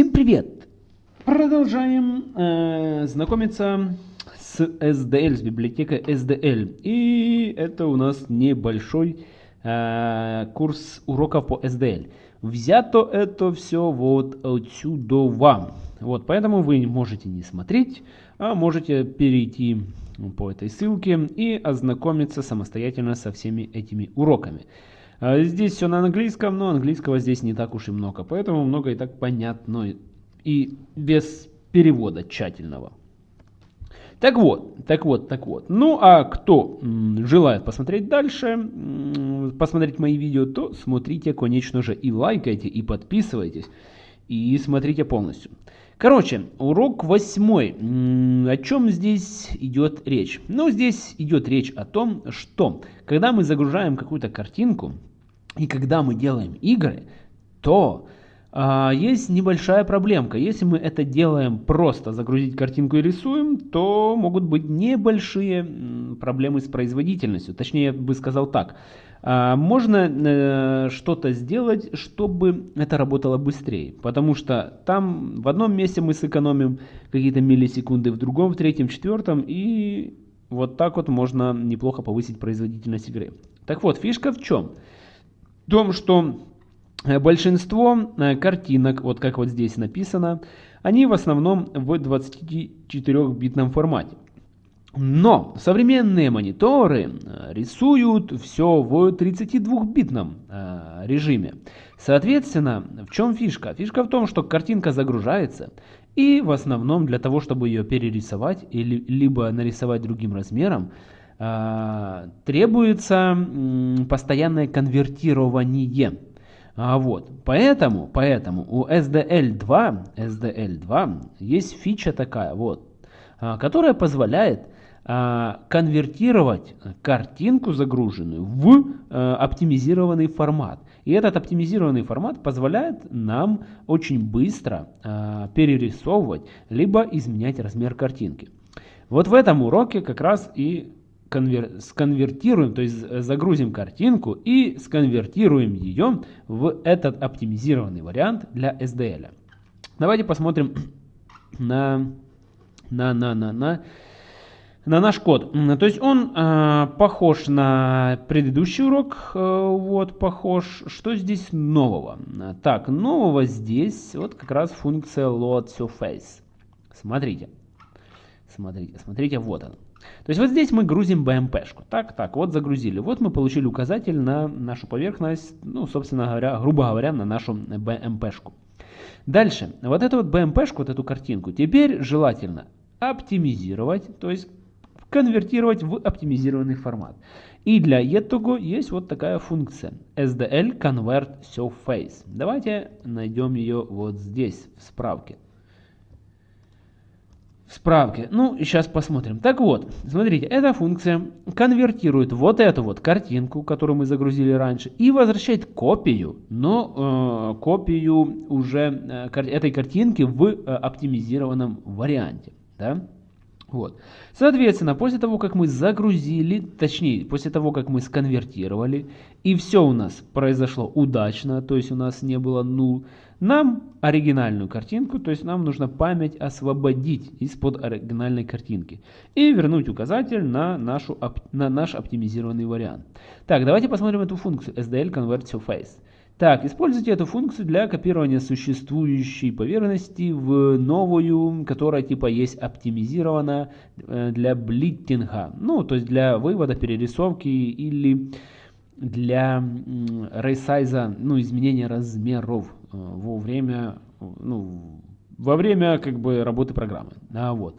Всем привет! Продолжаем э, знакомиться с SDL, с библиотекой SDL. И это у нас небольшой э, курс уроков по SDL. Взято это все вот отсюда вам. Вот, поэтому вы можете не смотреть, а можете перейти по этой ссылке и ознакомиться самостоятельно со всеми этими уроками. А здесь все на английском, но английского здесь не так уж и много, поэтому много и так понятно и без перевода тщательного. Так вот, так вот, так вот. Ну а кто желает посмотреть дальше, посмотреть мои видео, то смотрите, конечно же, и лайкайте, и подписывайтесь, и смотрите полностью. Короче, урок восьмой. О чем здесь идет речь? Ну, здесь идет речь о том, что когда мы загружаем какую-то картинку, и когда мы делаем игры, то а, есть небольшая проблемка. Если мы это делаем просто загрузить картинку и рисуем, то могут быть небольшие проблемы с производительностью. Точнее, я бы сказал так. А, можно э, что-то сделать, чтобы это работало быстрее. Потому что там в одном месте мы сэкономим какие-то миллисекунды, в другом, в третьем, в четвертом. И вот так вот можно неплохо повысить производительность игры. Так вот, фишка в чем? В том, что э, большинство э, картинок, вот как вот здесь написано, они в основном в 24-битном формате. Но современные мониторы э, рисуют все в 32-битном э, режиме. Соответственно, в чем фишка? Фишка в том, что картинка загружается, и в основном для того, чтобы ее перерисовать, или, либо нарисовать другим размером, требуется э, постоянное конвертирование. А вот, поэтому, поэтому у SDL2, SDL2 есть фича такая, вот, э, которая позволяет а, конвертировать картинку загруженную в э, оптимизированный формат. И этот оптимизированный формат позволяет нам очень быстро перерисовывать, либо изменять размер картинки. Вот в этом уроке как раз и конвер... сконвертируем, то есть загрузим картинку и сконвертируем ее в этот оптимизированный вариант для SDL. Давайте посмотрим на, на, на, на, на на наш код. То есть он э, похож на предыдущий урок, э, вот похож. Что здесь нового? Так, нового здесь вот как раз функция load surface. Смотрите, смотрите, смотрите, вот он. То есть вот здесь мы грузим BMP-шку. Так, так, вот загрузили. Вот мы получили указатель на нашу поверхность, ну, собственно говоря, грубо говоря, на нашу BMP-шку. Дальше, вот эту вот BMP-шку, вот эту картинку, теперь желательно оптимизировать, то есть конвертировать в оптимизированный формат. И для этого есть вот такая функция SDL Convert Surface. Давайте найдем ее вот здесь, в справке. В справке. Ну, сейчас посмотрим. Так вот, смотрите, эта функция конвертирует вот эту вот картинку, которую мы загрузили раньше, и возвращает копию, но э, копию уже э, этой картинки в э, оптимизированном варианте. Да? Вот. Соответственно, после того, как мы загрузили, точнее, после того, как мы сконвертировали, и все у нас произошло удачно, то есть у нас не было нул, нам оригинальную картинку, то есть нам нужно память освободить из-под оригинальной картинки и вернуть указатель на, нашу, на наш оптимизированный вариант. Так, давайте посмотрим эту функцию SDL Convert to. Так, используйте эту функцию для копирования существующей поверхности в новую, которая типа есть оптимизирована э, для блиттинга. Ну, то есть для вывода, перерисовки или для ресайза, ну, изменения размеров э, во время, ну, во время как бы работы программы. А, вот.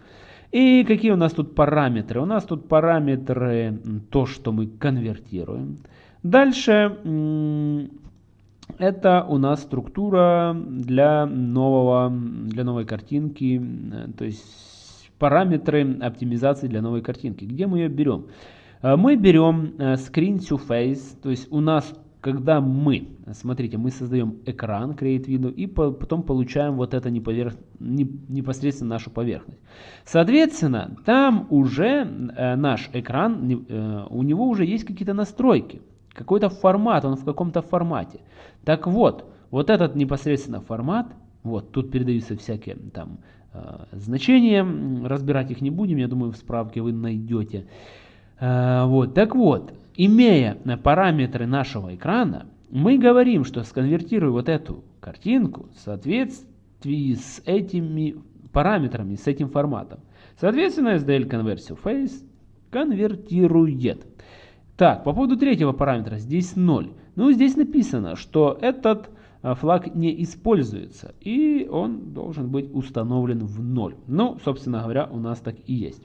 И какие у нас тут параметры? У нас тут параметры, то, что мы конвертируем. Дальше это у нас структура для, нового, для новой картинки, то есть параметры оптимизации для новой картинки. Где мы ее берем? Э, мы берем э, screen to face, то есть у нас, когда мы, смотрите, мы создаем экран, create window, и потом получаем вот это непосредственно нашу поверхность. Соответственно, там уже э, наш экран, у него уже есть какие-то настройки. Какой-то формат, он в каком-то формате. Так вот, вот этот непосредственно формат Вот, тут передаются всякие там э, значения, разбирать их не будем, я думаю, в справке вы найдете. Э, вот, так вот, имея параметры нашего экрана, мы говорим, что сконвертируя вот эту картинку в соответствии с этими параметрами, с этим форматом. Соответственно, SDL конверсию face конвертирует. Так, по поводу третьего параметра, здесь 0. Ну, здесь написано, что этот а, флаг не используется, и он должен быть установлен в 0. Ну, собственно говоря, у нас так и есть.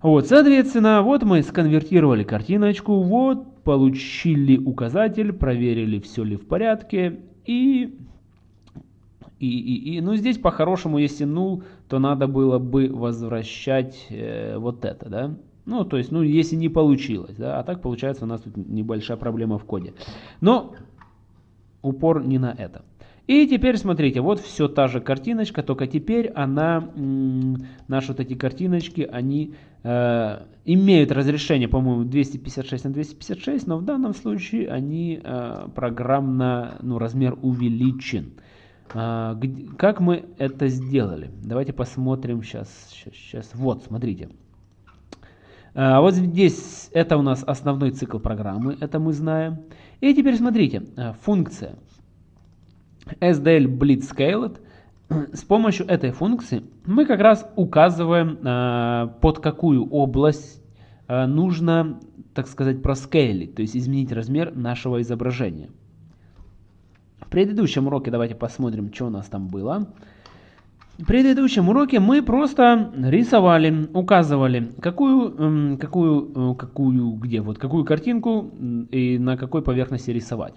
Вот, соответственно, вот мы сконвертировали картиночку, вот, получили указатель, проверили, все ли в порядке, и, и, и, и ну, здесь по-хорошему, если null, то надо было бы возвращать э, вот это, да, ну, то есть, ну, если не получилось, да, а так получается у нас тут небольшая проблема в коде. Но упор не на это. И теперь смотрите, вот все та же картиночка, только теперь она, наши вот эти картиночки, они э, имеют разрешение, по-моему, 256 на 256, но в данном случае они э, программно, ну, размер увеличен. Э, как мы это сделали? Давайте посмотрим сейчас, сейчас, сейчас. Вот, смотрите. Э, вот здесь это у нас основной цикл программы, это мы знаем. И теперь смотрите, э, функция SDL Blitzscaled. С помощью этой функции мы как раз указываем, э, под какую область нужно, так сказать, проскейлить, то есть изменить размер нашего изображения. В предыдущем уроке давайте посмотрим, что у нас там было. В предыдущем уроке мы просто рисовали, указывали, какую, какую, э, какую, где, вот какую картинку и на какой поверхности рисовать.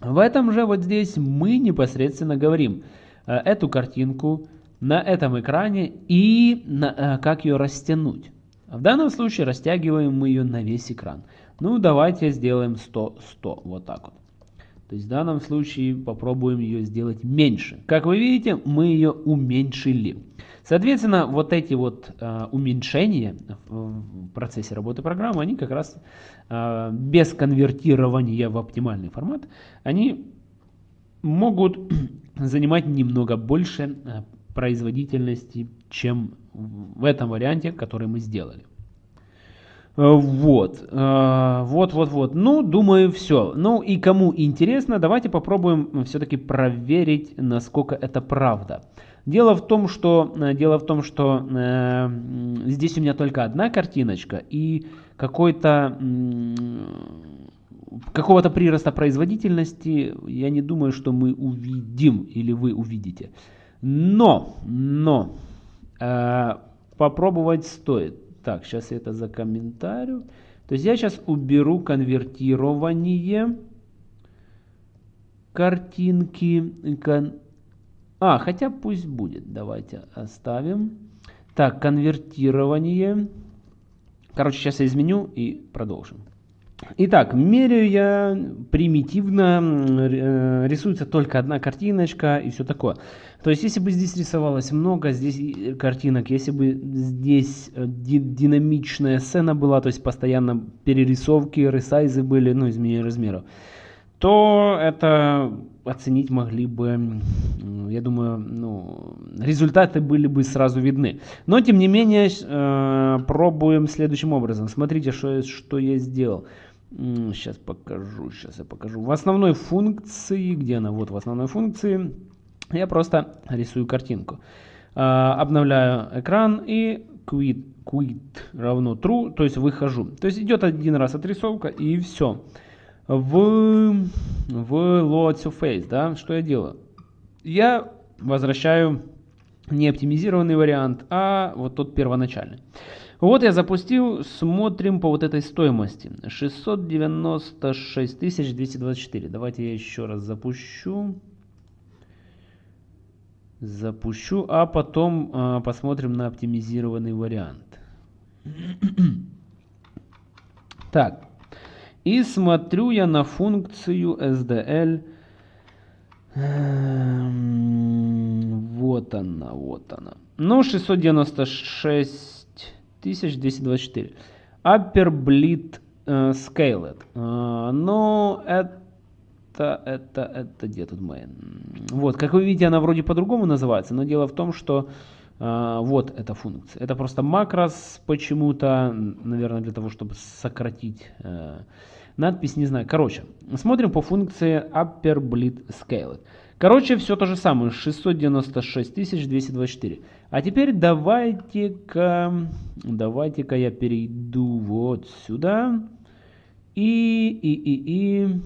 В этом же вот здесь мы непосредственно говорим э, эту картинку на этом экране и на, э, как ее растянуть. В данном случае растягиваем мы ее на весь экран. Ну давайте сделаем 100-100, вот так вот. То есть в данном случае попробуем ее сделать меньше. Как вы видите, мы ее уменьшили. Соответственно, вот эти вот э, уменьшения в процессе работы программы, они как раз э, без конвертирования в оптимальный формат, они могут занимать немного больше э, производительности, чем в этом варианте, который мы сделали. Э, вот, э, вот, вот, вот. Ну, думаю, все. Ну и кому интересно, давайте попробуем все-таки проверить, насколько это правда. Дело в том, что, э, дело в том, что э, здесь у меня только одна картиночка и какой-то какого-то прироста производительности я не думаю, что мы увидим или вы увидите. Но, но э, попробовать стоит. Так, сейчас я это закомментарю. То есть я сейчас уберу конвертирование картинки. А, хотя пусть будет. Давайте оставим. Так, конвертирование. Короче, сейчас я изменю и продолжим. Итак, меряю я примитивно, э, рисуется только одна картиночка и все такое. То есть, если бы здесь рисовалось много, здесь картинок, если бы здесь э, динамичная сцена была, то есть постоянно перерисовки, ресайзы были, ну, изменение размеров, то это оценить могли бы, я думаю, ну, результаты были бы сразу видны. Но, тем не менее, э, пробуем следующим образом. Смотрите, что, что я сделал. Сейчас покажу, сейчас я покажу. В основной функции, где она? Вот в основной функции я просто рисую картинку. А, обновляю экран и quit, quit равно true, то есть выхожу. То есть идет один раз отрисовка и все. В, в load surface, да, что я делаю? Я возвращаю не оптимизированный вариант, а вот тот первоначальный. Вот я запустил, смотрим по вот этой стоимости. 696 224. Давайте я еще раз запущу. Запущу, а потом э, посмотрим на оптимизированный вариант. так, и смотрю я на функцию SDL. Эм, вот она, вот она. Ну, 696 1224. Upper Bleed uh, Scaled. Uh, но это это, это, это, где тут мы? Вот, как вы видите, она вроде по-другому называется, но дело в том, что э, вот эта функция. Это просто макрос почему-то, наверное, для того, чтобы сократить э, надпись, не знаю. Короче, смотрим по функции upper bleed scale. Короче, все то же самое, 696 224. А теперь давайте-ка, давайте-ка я перейду вот сюда и, и, и, и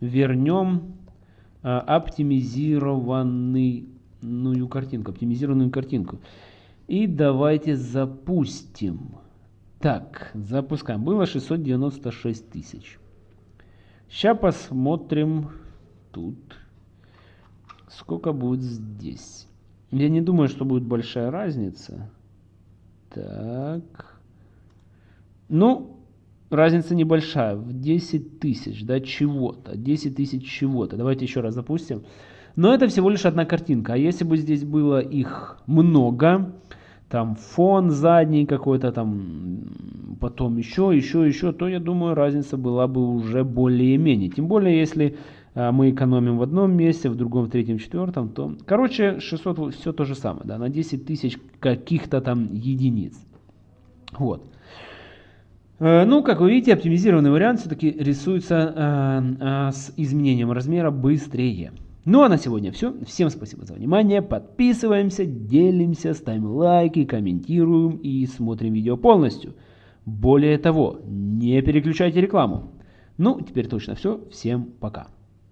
вернем а, оптимизированную картинку, оптимизированную картинку. И давайте запустим. Так, запускаем. Было 696 тысяч. Сейчас посмотрим тут. Сколько будет здесь? Я не думаю, что будет большая разница. Так. Ну, разница небольшая. В 10 тысяч, да, чего-то. 10 тысяч чего-то. Давайте еще раз запустим. Но это всего лишь одна картинка. А если бы здесь было их много, там фон задний какой-то, там потом еще, еще, еще, то я думаю разница была бы уже более-менее. Тем более, если а, мы экономим в одном месте, в другом, в третьем, четвертом, то... Короче, 600 все то же самое, да, на 10 тысяч каких-то там единиц. Вот. Э, ну, как вы видите, оптимизированный вариант все-таки рисуется э, э, с изменением размера быстрее. Ну а на сегодня все. Всем спасибо за внимание. Подписываемся, делимся, ставим лайки, комментируем и смотрим видео полностью. Более того, не переключайте рекламу. Ну, теперь точно все. Всем пока.